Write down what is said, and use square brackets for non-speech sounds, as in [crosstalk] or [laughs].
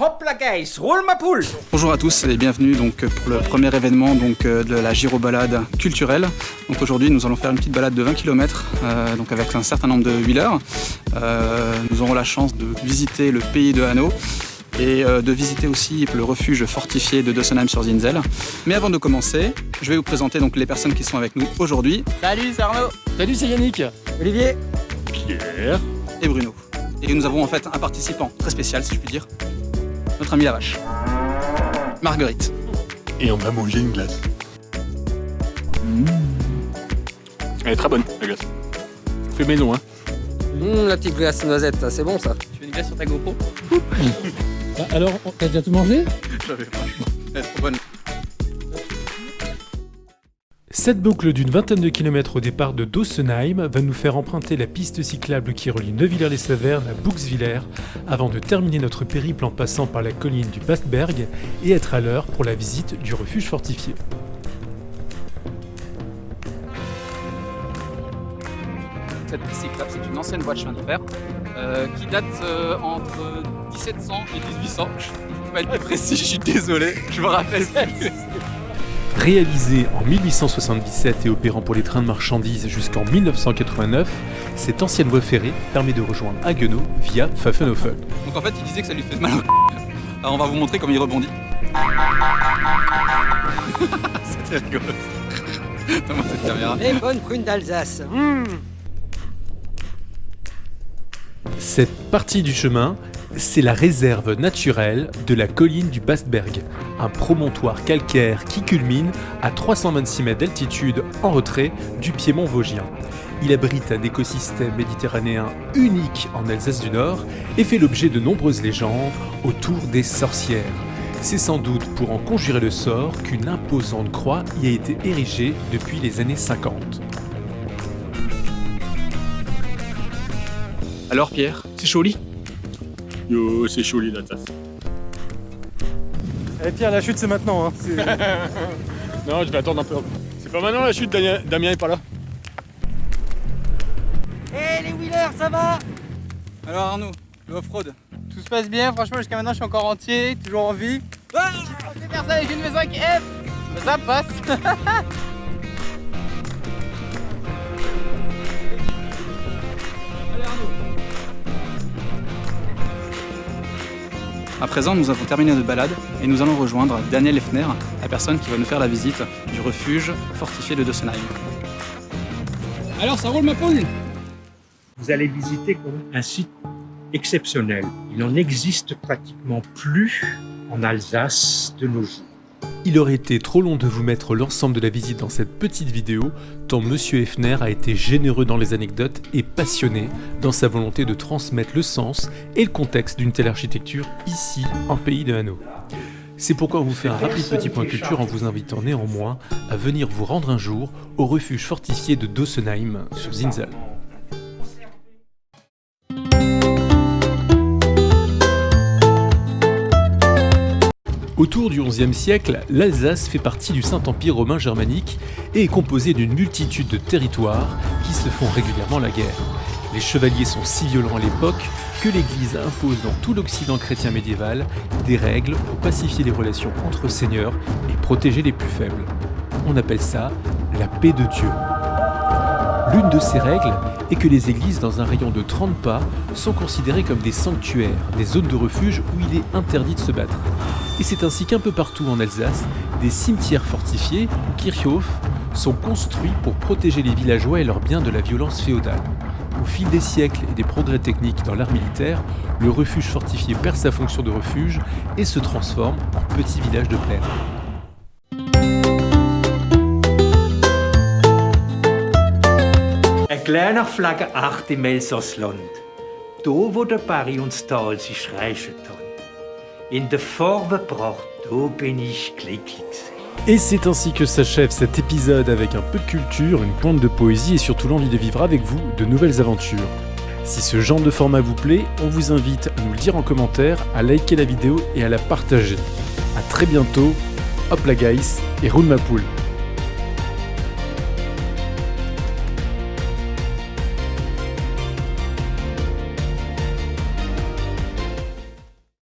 Hop la guys, roule ma poule Bonjour à tous et bienvenue donc pour le premier événement donc euh, de la Giro balade culturelle. Donc aujourd'hui nous allons faire une petite balade de 20 km euh, donc avec un certain nombre de wheelers. Euh, nous aurons la chance de visiter le pays de Hanau et euh, de visiter aussi le refuge fortifié de Dossenheim sur Zinzel. Mais avant de commencer, je vais vous présenter donc les personnes qui sont avec nous aujourd'hui. Salut, c'est Arnaud Salut, c'est Yannick Olivier Pierre et Bruno. Et nous avons en fait un participant très spécial si je puis dire, notre ami la vache, Marguerite. Et on va manger une glace. Mmh. Elle est très bonne, la glace. Fait maison, hein. Mmh, la petite glace noisette, c'est bon ça Tu veux une glace sur ta GoPro? Bah, [laughs] alors, t'as déjà tout mangé J'avais pas. Elle est trop bonne. Cette boucle d'une vingtaine de kilomètres au départ de Dossenheim va nous faire emprunter la piste cyclable qui relie Neuvillers-les-Savernes à Bouxwiller avant de terminer notre périple en passant par la colline du Bastberg et être à l'heure pour la visite du refuge fortifié. Cette piste cyclable, c'est une ancienne voie de chemin de fer euh, qui date euh, entre 1700 et 1800. Je peux pas être précis, je suis désolé, je me rappelle plus. Réalisée en 1877 et opérant pour les trains de marchandises jusqu'en 1989, cette ancienne voie ferrée permet de rejoindre Haguenau via Pfaffenhofen. Donc en fait, il disait que ça lui fait mal au Alors on va vous montrer comment il rebondit. [laughs] [laughs] C'était rigolo. Donne-moi cette caméra. Les bonnes prunes d'Alsace Cette partie du chemin, c'est la réserve naturelle de la colline du Bastberg, un promontoire calcaire qui culmine à 326 mètres d'altitude en retrait du piémont vosgien. Il abrite un écosystème méditerranéen unique en Alsace du Nord et fait l'objet de nombreuses légendes autour des sorcières. C'est sans doute pour en conjurer le sort qu'une imposante croix y a été érigée depuis les années 50. Alors Pierre, c'est chaud au lit Yo, c'est chaud la tasse. Eh Pierre, la chute c'est maintenant. Hein. [laughs] Non, je vais attendre un peu. C'est pas maintenant la chute, Damien, Damien est pas là. Eh les wheelers, ça va? Alors Arnaud, le off-road Tout se passe bien, franchement jusqu'à maintenant je suis encore entier, toujours en vie. Ah, faire ça avec une V5F Ça passe [laughs] À présent, nous avons terminé notre balade et nous allons rejoindre Daniel Effner, la personne qui va nous faire la visite du refuge fortifié de Dossenheim. Alors, ça roule ma poule vous allez visiter un site exceptionnel. Il n'en existe pratiquement plus en Alsace de nos jours. Il aurait été trop long de vous mettre l'ensemble de la visite dans cette petite vidéo, tant Monsieur Effner a été généreux dans les anecdotes et passionné dans sa volonté de transmettre le sens et le contexte d'une telle architecture ici, en pays de Hanau. C'est pourquoi on vous fait un rapide petit point culture en vous invitant néanmoins à venir vous rendre un jour au refuge fortifié de Dossenheim sur Zinzal. Autour du XIe siècle, l'Alsace fait partie du Saint-Empire romain germanique et est composée d'une multitude de territoires qui se font régulièrement la guerre. Les chevaliers sont si violents à l'époque que l'Église impose dans tout l'Occident chrétien médiéval des règles pour pacifier les relations entre seigneurs et protéger les plus faibles. On appelle ça la paix de Dieu. L'une de ces règles est que les églises dans un rayon de 30 pas sont considérées comme des sanctuaires, des zones de refuge où il est interdit de se battre. Et c'est ainsi qu'un peu partout en Alsace, des cimetières fortifiés, ou Kirchhof, sont construits pour protéger les villageois et leurs biens de la violence féodale. Au fil des siècles et des progrès techniques dans l'art militaire, le refuge fortifié perd sa fonction de refuge et se transforme en petit village de plaine. Et c'est ainsi que s'achève cet épisode avec un peu de culture, une pointe de poésie et surtout l'envie de vivre avec vous de nouvelles aventures. Si ce genre de format vous plaît, on vous invite à nous le dire en commentaire, à liker la vidéo et à la partager. A très bientôt, hop la guys, et roule ma poule